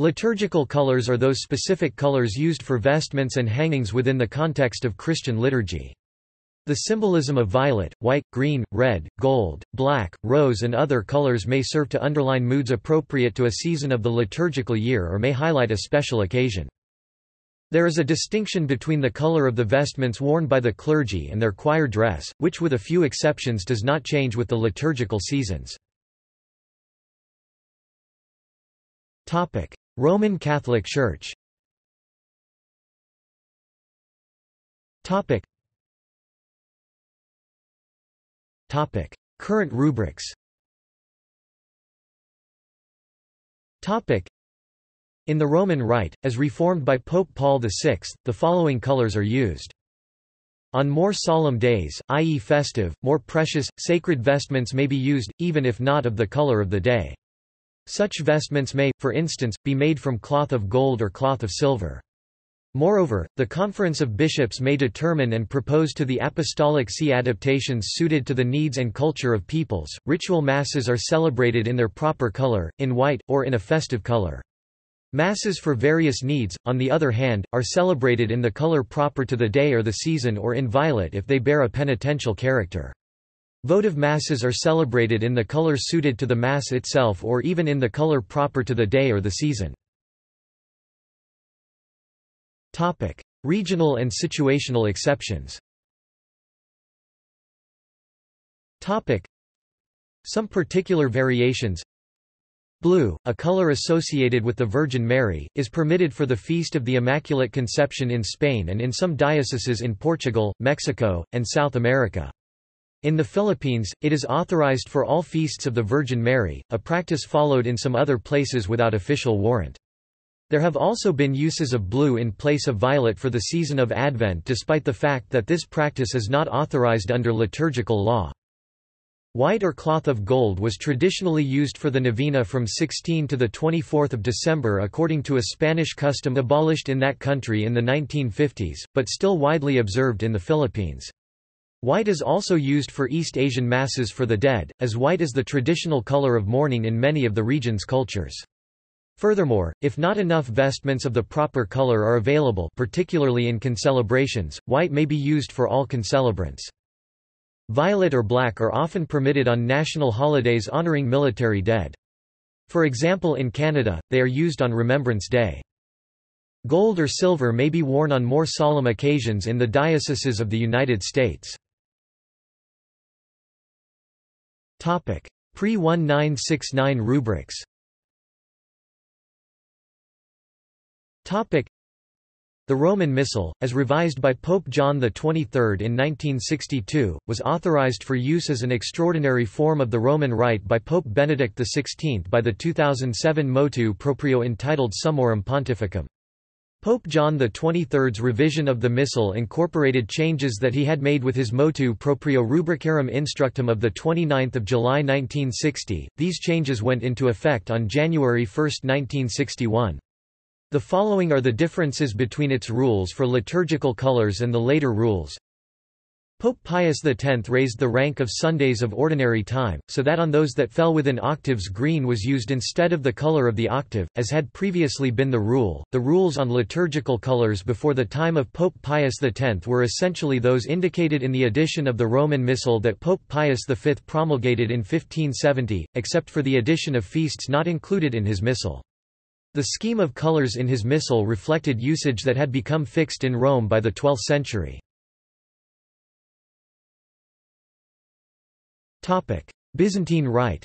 Liturgical colors are those specific colors used for vestments and hangings within the context of Christian liturgy. The symbolism of violet, white, green, red, gold, black, rose and other colors may serve to underline moods appropriate to a season of the liturgical year or may highlight a special occasion. There is a distinction between the color of the vestments worn by the clergy and their choir dress, which with a few exceptions does not change with the liturgical seasons. Roman Catholic Church Topic. Topic. Current rubrics Topic. in the Roman Rite, as reformed by Pope Paul VI, the following colors are used. On more solemn days, i.e. festive, more precious, sacred vestments may be used, even if not of the color of the day. Such vestments may, for instance, be made from cloth of gold or cloth of silver. Moreover, the Conference of Bishops may determine and propose to the Apostolic See adaptations suited to the needs and culture of peoples. Ritual masses are celebrated in their proper color, in white, or in a festive color. Masses for various needs, on the other hand, are celebrated in the color proper to the day or the season or in violet if they bear a penitential character. Votive masses are celebrated in the color suited to the mass itself or even in the color proper to the day or the season. Topic: Regional and situational exceptions Topic: Some particular variations Blue, a color associated with the Virgin Mary, is permitted for the Feast of the Immaculate Conception in Spain and in some dioceses in Portugal, Mexico, and South America. In the Philippines, it is authorized for all feasts of the Virgin Mary, a practice followed in some other places without official warrant. There have also been uses of blue in place of violet for the season of Advent despite the fact that this practice is not authorized under liturgical law. White or cloth of gold was traditionally used for the novena from 16 to 24 December according to a Spanish custom abolished in that country in the 1950s, but still widely observed in the Philippines. White is also used for East Asian masses for the dead, as white is the traditional color of mourning in many of the region's cultures. Furthermore, if not enough vestments of the proper color are available particularly in concelebrations, white may be used for all concelebrants. Violet or black are often permitted on national holidays honoring military dead. For example in Canada, they are used on Remembrance Day. Gold or silver may be worn on more solemn occasions in the dioceses of the United States. Pre-1969 rubrics. Topic: the Roman Missal, as revised by Pope John XXIII in 1962, was authorized for use as an extraordinary form of the Roman Rite by Pope Benedict XVI by the 2007 motu proprio entitled Summorum Pontificum. Pope John XXIII's revision of the Missal incorporated changes that he had made with his motu proprio Rubricarum Instructum of 29 July 1960. These changes went into effect on January 1, 1961. The following are the differences between its rules for liturgical colors and the later rules. Pope Pius X raised the rank of Sundays of ordinary time, so that on those that fell within octaves green was used instead of the color of the octave, as had previously been the rule. The rules on liturgical colors before the time of Pope Pius X were essentially those indicated in the edition of the Roman Missal that Pope Pius V promulgated in 1570, except for the addition of feasts not included in his missal. The scheme of colors in his missal reflected usage that had become fixed in Rome by the 12th century. Byzantine Rite.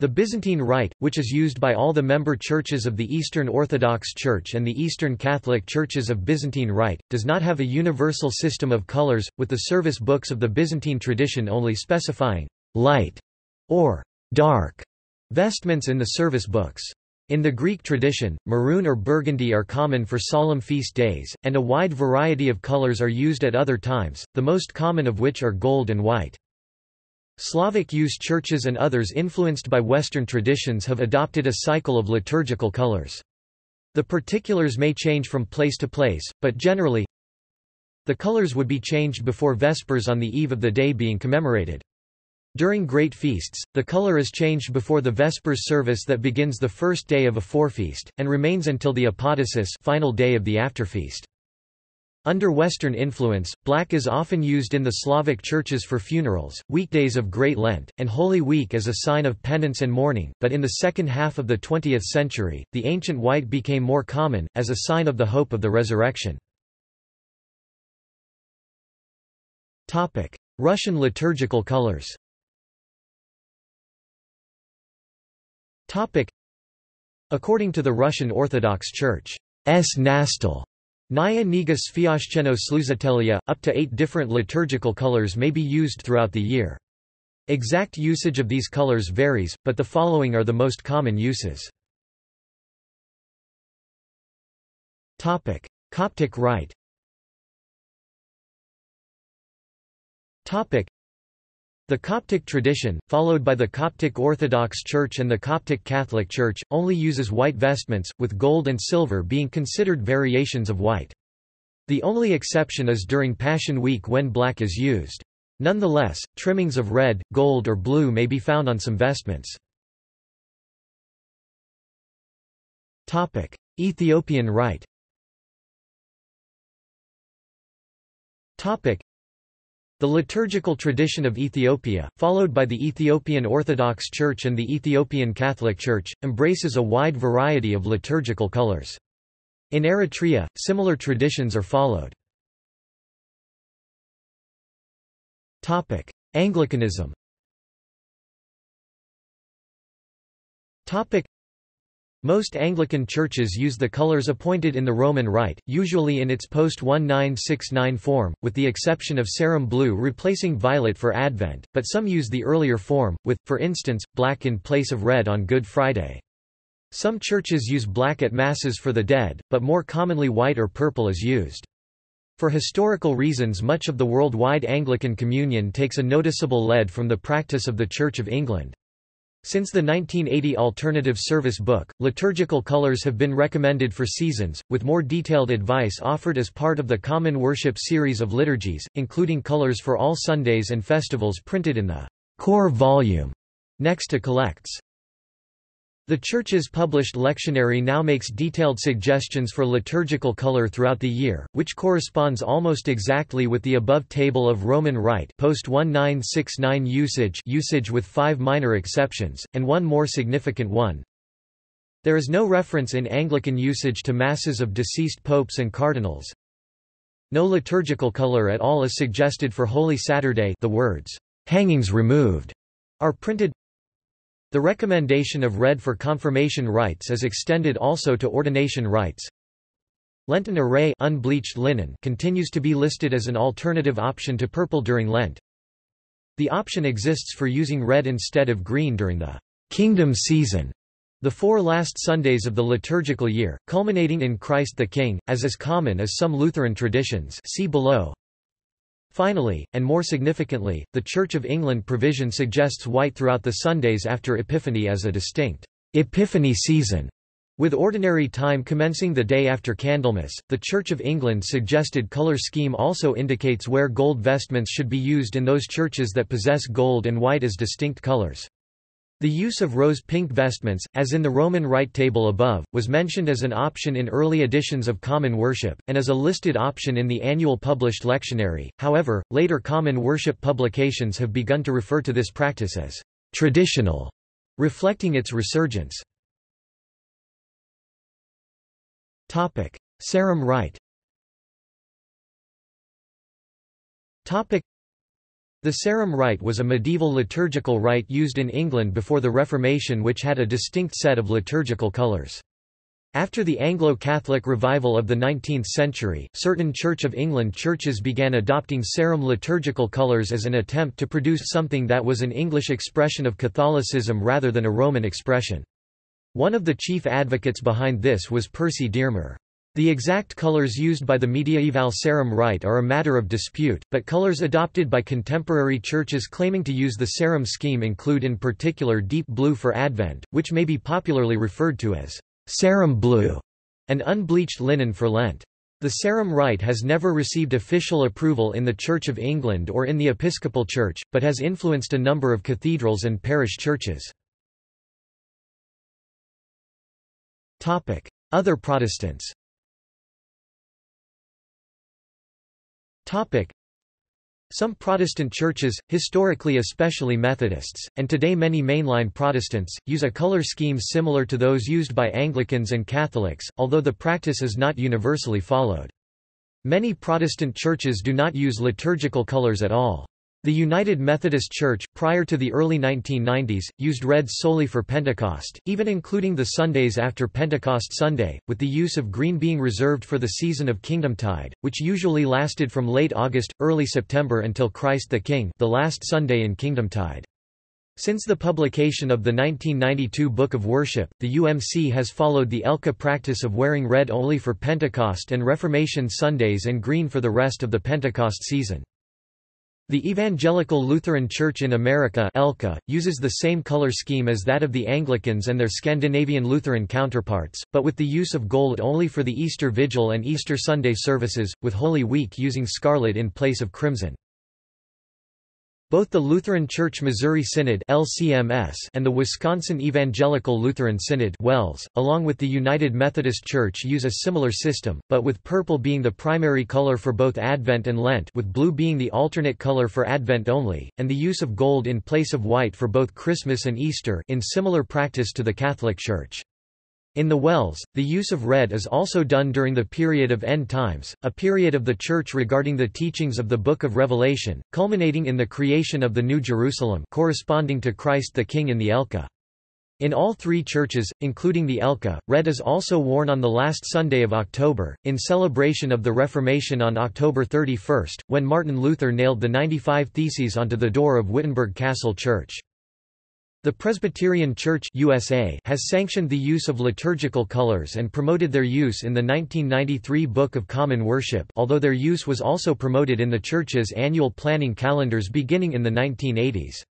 The Byzantine Rite, which is used by all the member churches of the Eastern Orthodox Church and the Eastern Catholic Churches of Byzantine Rite, does not have a universal system of colors, with the service books of the Byzantine tradition only specifying light or dark vestments in the service books. In the Greek tradition, maroon or burgundy are common for solemn feast days, and a wide variety of colors are used at other times, the most common of which are gold and white. Slavic use churches and others influenced by Western traditions have adopted a cycle of liturgical colors. The particulars may change from place to place, but generally, the colors would be changed before Vespers on the eve of the day being commemorated. During great feasts, the color is changed before the Vespers service that begins the first day of a forefeast, and remains until the apodosis final day of the afterfeast. Under Western influence, black is often used in the Slavic churches for funerals, weekdays of Great Lent, and Holy Week as a sign of penance and mourning, but in the second half of the 20th century, the ancient white became more common, as a sign of the hope of the resurrection. Russian liturgical colors According to the Russian Orthodox Church's Nastal Naya Niga Sviashcheno Sluzatelia, up to eight different liturgical colors may be used throughout the year. Exact usage of these colors varies, but the following are the most common uses. Coptic Rite the Coptic tradition, followed by the Coptic Orthodox Church and the Coptic Catholic Church, only uses white vestments, with gold and silver being considered variations of white. The only exception is during Passion Week when black is used. Nonetheless, trimmings of red, gold or blue may be found on some vestments. Ethiopian Rite the liturgical tradition of Ethiopia, followed by the Ethiopian Orthodox Church and the Ethiopian Catholic Church, embraces a wide variety of liturgical colors. In Eritrea, similar traditions are followed. Anglicanism most Anglican churches use the colours appointed in the Roman Rite, usually in its post-1969 form, with the exception of Sarum blue replacing violet for Advent, but some use the earlier form, with, for instance, black in place of red on Good Friday. Some churches use black at Masses for the dead, but more commonly white or purple is used. For historical reasons much of the worldwide Anglican Communion takes a noticeable lead from the practice of the Church of England. Since the 1980 Alternative Service Book, liturgical colors have been recommended for seasons, with more detailed advice offered as part of the Common Worship series of liturgies, including colors for all Sundays and festivals printed in the core volume next to collects. The Church's published lectionary now makes detailed suggestions for liturgical color throughout the year, which corresponds almost exactly with the above table of Roman Rite post 1969 usage usage with five minor exceptions, and one more significant one. There is no reference in Anglican usage to masses of deceased popes and cardinals. No liturgical color at all is suggested for Holy Saturday the words, "'hangings removed' are printed the recommendation of red for confirmation rites is extended also to ordination rites. Lenten array unbleached linen continues to be listed as an alternative option to purple during Lent. The option exists for using red instead of green during the kingdom season, the four last Sundays of the liturgical year, culminating in Christ the King, as is common as some Lutheran traditions see below. Finally, and more significantly, the Church of England provision suggests white throughout the Sundays after Epiphany as a distinct Epiphany season. With ordinary time commencing the day after Candlemas, the Church of England suggested colour scheme also indicates where gold vestments should be used in those churches that possess gold and white as distinct colours. The use of rose-pink vestments, as in the Roman Rite table above, was mentioned as an option in early editions of Common Worship, and as a listed option in the annual published lectionary. However, later Common Worship publications have begun to refer to this practice as traditional, reflecting its resurgence. Topic: Sarum Rite. Topic: the Sarum Rite was a medieval liturgical rite used in England before the Reformation which had a distinct set of liturgical colours. After the Anglo-Catholic revival of the 19th century, certain Church of England churches began adopting Sarum liturgical colours as an attempt to produce something that was an English expression of Catholicism rather than a Roman expression. One of the chief advocates behind this was Percy Dearmer. The exact colors used by the mediaeval Sarum Rite are a matter of dispute, but colors adopted by contemporary churches claiming to use the Sarum scheme include in particular deep blue for Advent, which may be popularly referred to as Sarum blue, and unbleached linen for Lent. The Sarum rite has never received official approval in the Church of England or in the Episcopal Church, but has influenced a number of cathedrals and parish churches. Other Protestants Some Protestant churches, historically especially Methodists, and today many mainline Protestants, use a color scheme similar to those used by Anglicans and Catholics, although the practice is not universally followed. Many Protestant churches do not use liturgical colors at all. The United Methodist Church, prior to the early 1990s, used red solely for Pentecost, even including the Sundays after Pentecost Sunday, with the use of green being reserved for the season of Kingdomtide, which usually lasted from late August, early September until Christ the King the last Sunday in Kingdomtide. Since the publication of the 1992 Book of Worship, the UMC has followed the ELCA practice of wearing red only for Pentecost and Reformation Sundays and green for the rest of the Pentecost season. The Evangelical Lutheran Church in America ELCA, uses the same color scheme as that of the Anglicans and their Scandinavian Lutheran counterparts, but with the use of gold only for the Easter Vigil and Easter Sunday services, with Holy Week using scarlet in place of crimson. Both the Lutheran Church Missouri Synod LCMS and the Wisconsin Evangelical Lutheran Synod WELS, along with the United Methodist Church use a similar system, but with purple being the primary color for both Advent and Lent with blue being the alternate color for Advent only, and the use of gold in place of white for both Christmas and Easter in similar practice to the Catholic Church. In the WELS, the use of red is also done during the period of end times, a period of the Church regarding the teachings of the Book of Revelation, culminating in the creation of the New Jerusalem corresponding to Christ the King in the ELCA. In all three churches, including the ELCA, red is also worn on the last Sunday of October, in celebration of the Reformation on October 31, when Martin Luther nailed the 95 Theses onto the door of Wittenberg Castle Church. The Presbyterian Church USA has sanctioned the use of liturgical colors and promoted their use in the 1993 Book of Common Worship although their use was also promoted in the Church's annual planning calendars beginning in the 1980s.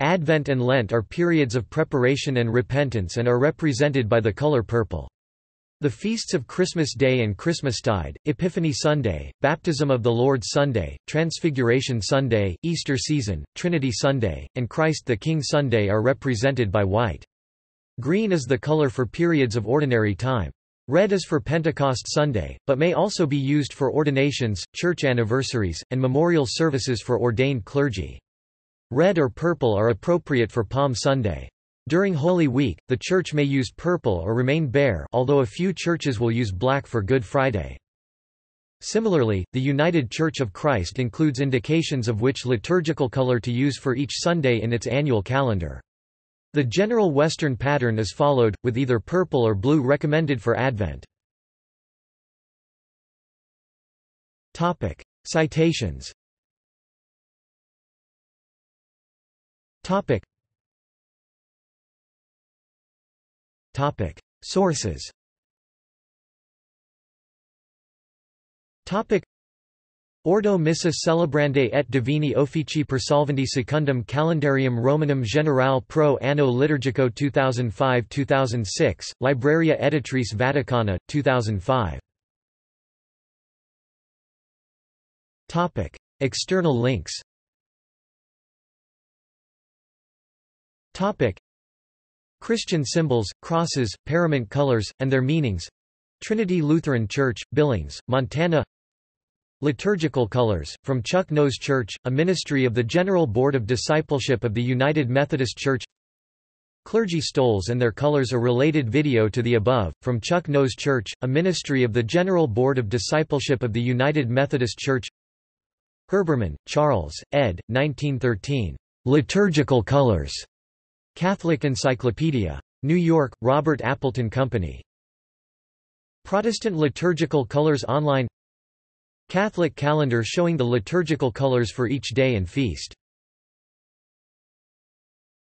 Advent and Lent are periods of preparation and repentance and are represented by the color purple. The feasts of Christmas Day and Christmastide, Epiphany Sunday, Baptism of the Lord Sunday, Transfiguration Sunday, Easter season, Trinity Sunday, and Christ the King Sunday are represented by white. Green is the color for periods of ordinary time. Red is for Pentecost Sunday, but may also be used for ordinations, church anniversaries, and memorial services for ordained clergy. Red or purple are appropriate for Palm Sunday. During Holy Week, the church may use purple or remain bare although a few churches will use black for Good Friday. Similarly, the United Church of Christ includes indications of which liturgical color to use for each Sunday in its annual calendar. The general Western pattern is followed, with either purple or blue recommended for Advent. Topic. Citations Topic. Sources Topic. Ordo missa celebrandae et divini officii persolvendi secundum calendarium Romanum generale pro anno liturgico 2005-2006, Libreria Editrice Vaticana, 2005. Topic. External links Topic. Christian symbols, crosses, parament colors, and their meanings Trinity Lutheran Church, Billings, Montana Liturgical Colors, from Chuck Nose Church, a ministry of the General Board of Discipleship of the United Methodist Church Clergy stoles and their colors a related video to the above, from Chuck Nose Church, a ministry of the General Board of Discipleship of the United Methodist Church Herbermann, Charles, ed. 1913. Liturgical Colors. Catholic Encyclopedia. New York, Robert Appleton Company. Protestant Liturgical Colors Online Catholic calendar showing the liturgical colors for each day and feast